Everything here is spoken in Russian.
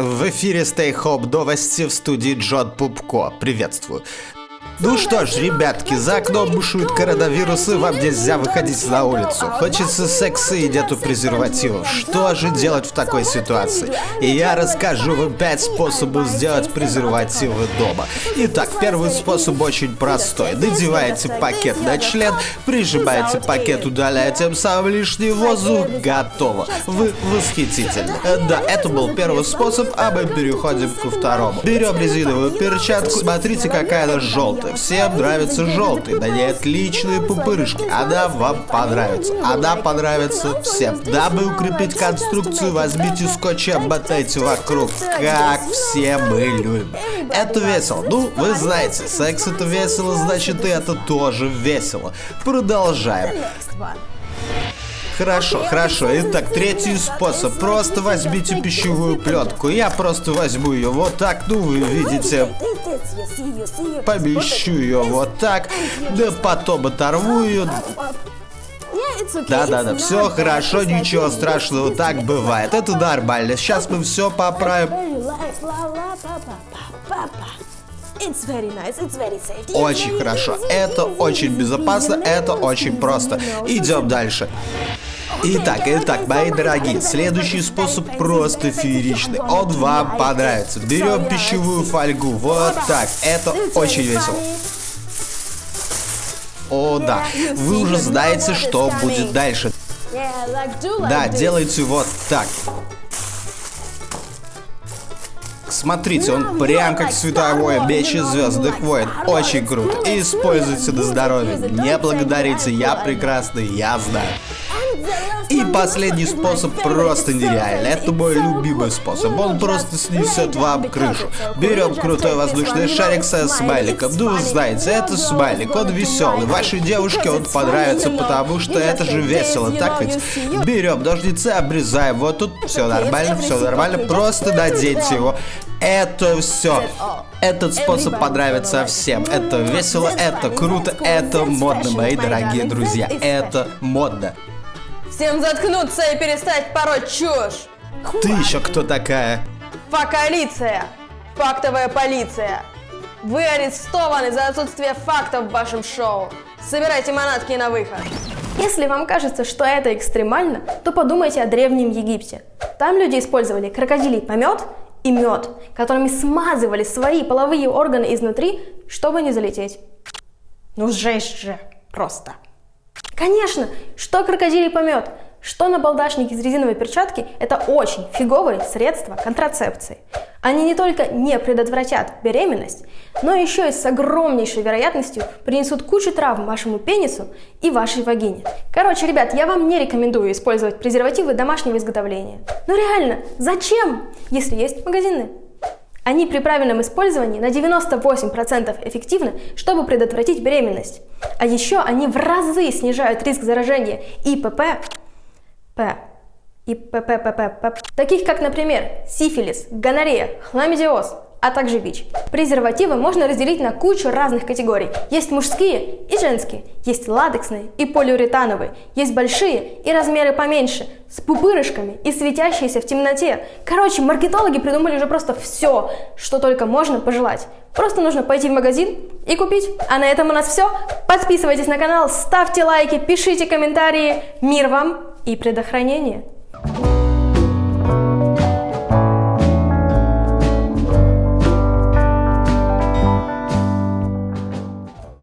В эфире Stay Hope новости в студии Джон Пупко. Приветствую. Ну что ж, ребятки, за окном бушует коронавирус, и вам нельзя выходить на улицу. Хочется секса и нету презервативов. Что же делать в такой ситуации? И я расскажу вам 5 способов сделать презервативы дома. Итак, первый способ очень простой. Надеваете пакет на член, прижимаете пакет, удаляя тем самым лишний воздух. Готово. Вы восхитительны. Да, это был первый способ, а мы переходим ко второму. Берем резиновую перчатку, смотрите, какая она желтая. Всем нравится желтый, на ней отличные пупырышки. Она вам понравится. Она понравится всем. Дабы укрепить конструкцию, возьмите скотч и обмотайте вокруг, как все мы любим. Это весело. Ну, вы знаете, секс это весело, значит и это тоже весело. Продолжаем. Хорошо, хорошо. Итак, третий способ. Просто возьмите пищевую плетку. Я просто возьму ее вот так. Ну, вы видите. Помещу ее вот так. Да потом оторву ее. Да-да-да, все хорошо, ничего страшного, так бывает. Это нормально. Сейчас мы все поправим. Очень хорошо. Это очень безопасно, это очень просто. Идем дальше. Итак, итак, мои дорогие, следующий способ просто фееричный. Он вам понравится. Берем пищевую фольгу, вот так. Это очень весело. О, да. Вы уже знаете, что будет дальше. Да, делайте вот так. Смотрите, он прям как световое меч из Звездных войн. Очень круто. используйте на здоровье. Не благодарите, я прекрасный, я знаю. И последний способ просто нереальный. Это мой любимый способ. Он просто снесет вам крышу. Берем крутой воздушный шарик со смайликом. Ну, знаете, это смайлик, он веселый. Вашей девушке он понравится, потому что это же весело, так ведь? Берем ножницы, обрезаем. Вот тут все нормально, все нормально. Просто наденьте его. Это все. Этот способ понравится всем. Это весело, это круто, это модно, мои дорогие друзья. Это модно. Всем заткнуться и перестать пороть чушь! Ты еще кто такая? Факалиция! Фактовая полиция! Вы арестованы за отсутствие фактов в вашем шоу. Собирайте манатки на выход. Если вам кажется, что это экстремально, то подумайте о Древнем Египте. Там люди использовали крокодилий помет и мед, которыми смазывали свои половые органы изнутри, чтобы не залететь. Ну жесть же, просто. Конечно, что крокодилий помет, что на балдашник из резиновой перчатки – это очень фиговые средства контрацепции. Они не только не предотвратят беременность, но еще и с огромнейшей вероятностью принесут кучу травм вашему пенису и вашей вагине. Короче, ребят, я вам не рекомендую использовать презервативы домашнего изготовления. Но реально, зачем, если есть магазины? Они при правильном использовании на 98% эффективны, чтобы предотвратить беременность. А еще они в разы снижают риск заражения ИПП, П, и ПППП, таких как, например, сифилис, гонорея, хламидиоз, а также ВИЧ. Презервативы можно разделить на кучу разных категорий. Есть мужские и женские, есть латексные и полиуретановые, есть большие и размеры поменьше, с пупырышками и светящиеся в темноте. Короче, маркетологи придумали уже просто все, что только можно пожелать. Просто нужно пойти в магазин и купить. А на этом у нас все. Подписывайтесь на канал, ставьте лайки, пишите комментарии. Мир вам и предохранение.